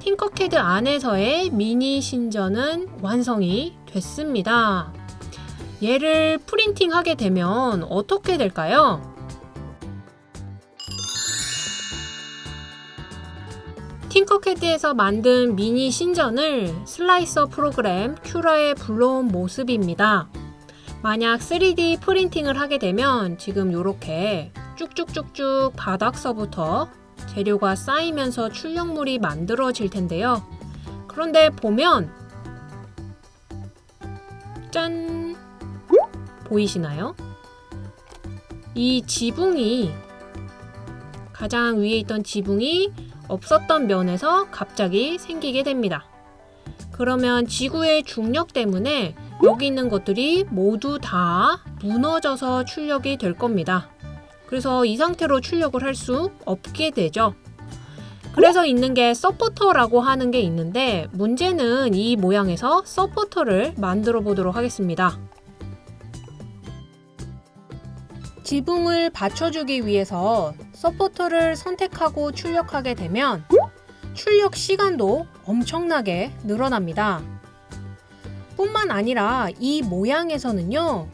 팅커캐드 안에서의 미니 신전은 완성이 됐습니다. 얘를 프린팅 하게 되면 어떻게 될까요? 팅커캐드에서 만든 미니 신전을 슬라이서 프로그램 큐라에 불러온 모습입니다. 만약 3D 프린팅을 하게 되면 지금 이렇게 쭉쭉쭉쭉 바닥서부터 재료가 쌓이면서 출력물이 만들어질 텐데요. 그런데 보면 짠! 보이시나요? 이 지붕이 가장 위에 있던 지붕이 없었던 면에서 갑자기 생기게 됩니다. 그러면 지구의 중력 때문에 여기 있는 것들이 모두 다 무너져서 출력이 될 겁니다. 그래서 이 상태로 출력을 할 수 없게 되죠. 그래서 있는 게 서포터라고 하는 게 있는데 문제는 이 모양에서 서포터를 만들어 보도록 하겠습니다. 지붕을 받쳐주기 위해서 서포터를 선택하고 출력하게 되면 출력 시간도 엄청나게 늘어납니다. 뿐만 아니라 이 모양에서는요,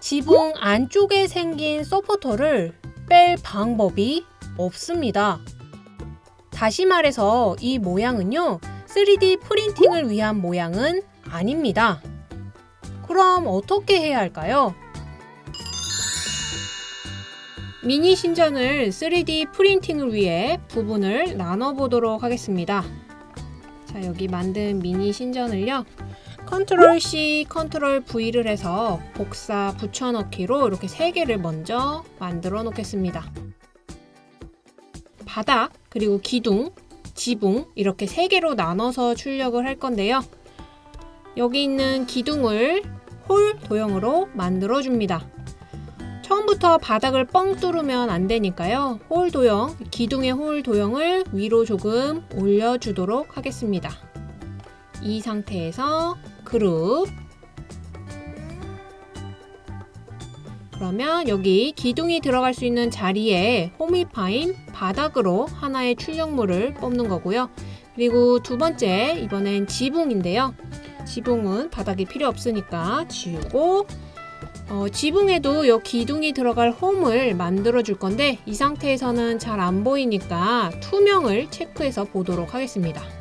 지붕 안쪽에 생긴 서포터를 뺄 방법이 없습니다. 다시 말해서 이 모양은요, 3D 프린팅을 위한 모양은 아닙니다. 그럼 어떻게 해야 할까요? 미니 신전을 3D 프린팅을 위해 부분을 나눠 보도록 하겠습니다. 자, 여기 만든 미니 신전을요. 컨트롤 C, 컨트롤 V를 해서 복사 붙여넣기로 이렇게 세 개를 먼저 만들어 놓겠습니다. 바닥, 그리고 기둥, 지붕 이렇게 세 개로 나눠서 출력을 할 건데요. 여기 있는 기둥을 hole 도형으로 만들어 줍니다. 처음부터 바닥을 뻥 뚫으면 안 되니까요. hole 도형, 기둥의 hole 도형을 위로 조금 올려주도록 하겠습니다. 이 상태에서 그룹 그러면 여기 기둥이 들어갈 수 있는 자리에 홈이 파인 바닥으로 하나의 출력물을 뽑는 거고요. 그리고 두 번째 이번엔 지붕인데요. 지붕은 바닥이 필요 없으니까 지우고 어, 지붕에도 이 기둥이 들어갈 홈을 만들어 줄 건데 이 상태에서는 잘 안 보이니까 투명을 체크해서 보도록 하겠습니다.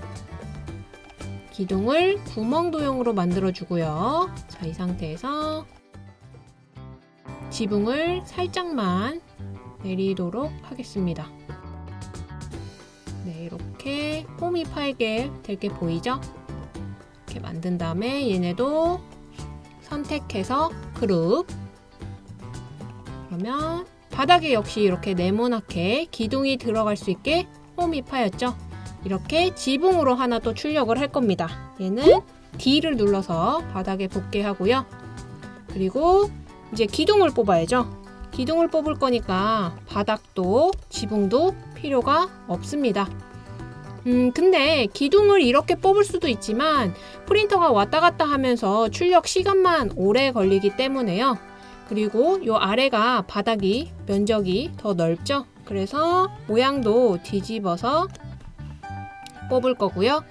기둥을 구멍 도형으로 만들어 주고요. 자, 이 상태에서 지붕을 살짝만 내리도록 하겠습니다. 네, 이렇게 홈이 파이게 될 게 보이죠? 이렇게 만든 다음에 얘네도 선택해서 그룹 그러면 바닥에 역시 이렇게 네모나게 기둥이 들어갈 수 있게 홈이 파였죠 이렇게 지붕으로 하나 또 출력을 할 겁니다 얘는 D를 눌러서 바닥에 붙게 하고요 그리고 이제 기둥을 뽑아야죠 기둥을 뽑을 거니까 바닥도 지붕도 필요가 없습니다 음, 근데 기둥을 이렇게 뽑을 수도 있지만 프린터가 왔다 갔다 하면서 출력 시간만 오래 걸리기 때문에요. 그리고 이 아래가 바닥이 면적이 더 넓죠. 그래서 모양도 뒤집어서 뽑을 거고요.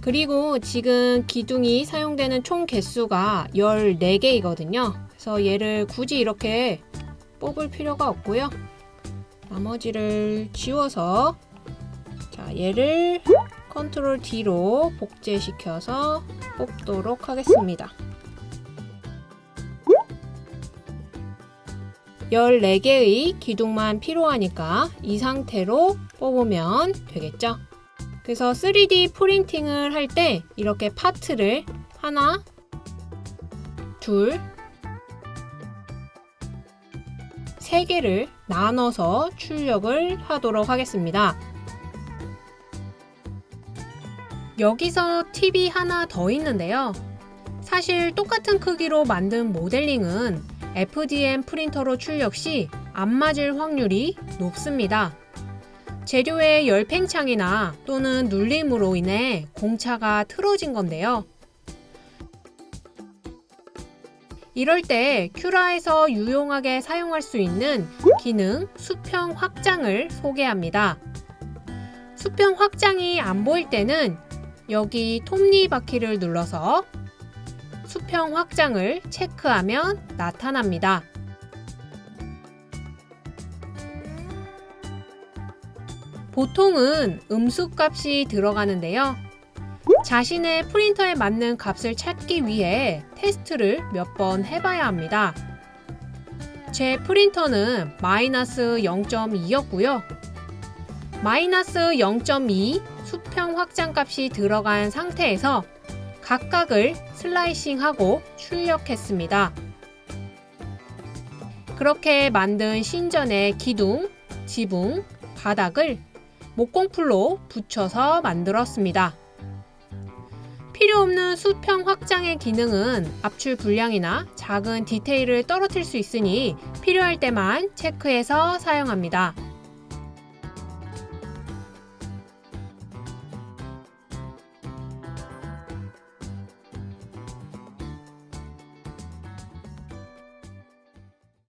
그리고 지금 기둥이 사용되는 총 개수가 14개이거든요. 그래서 얘를 굳이 이렇게 뽑을 필요가 없고요. 나머지를 지워서 자 얘를 컨트롤 D로 복제시켜서 뽑도록 하겠습니다. 14개의 기둥만 필요하니까 이 상태로 뽑으면 되겠죠. 그래서 3D 프린팅을 할 때 이렇게 파트를 하나, 둘, 3개를 나눠서 출력을 하도록 하겠습니다. 여기서 팁이 하나 더 있는데요. 사실 똑같은 크기로 만든 모델링은 FDM 프린터로 출력 시 안 맞을 확률이 높습니다. 재료의 열팽창이나 또는 눌림으로 인해 공차가 틀어진 건데요. 이럴 때 큐라에서 유용하게 사용할 수 있는 기능 수평 확장을 소개합니다. 수평 확장이 안 보일 때는 여기 톱니 바퀴를 눌러서 수평 확장을 체크하면 나타납니다. 보통은 음수 값이 들어가는데요. 자신의 프린터에 맞는 값을 찾기 위해 테스트를 몇 번 해봐야 합니다. 제 프린터는 마이너스 0.2였고요. 마이너스 0.2 수평 확장 값이 들어간 상태에서 각각을 슬라이싱하고 출력했습니다. 그렇게 만든 신전의 기둥, 지붕, 바닥을 목공풀로 붙여서 만들었습니다. 필요 없는 수평 확장의 기능은 압출 불량이나 작은 디테일을 떨어뜨릴 수 있으니 필요할 때만 체크해서 사용합니다.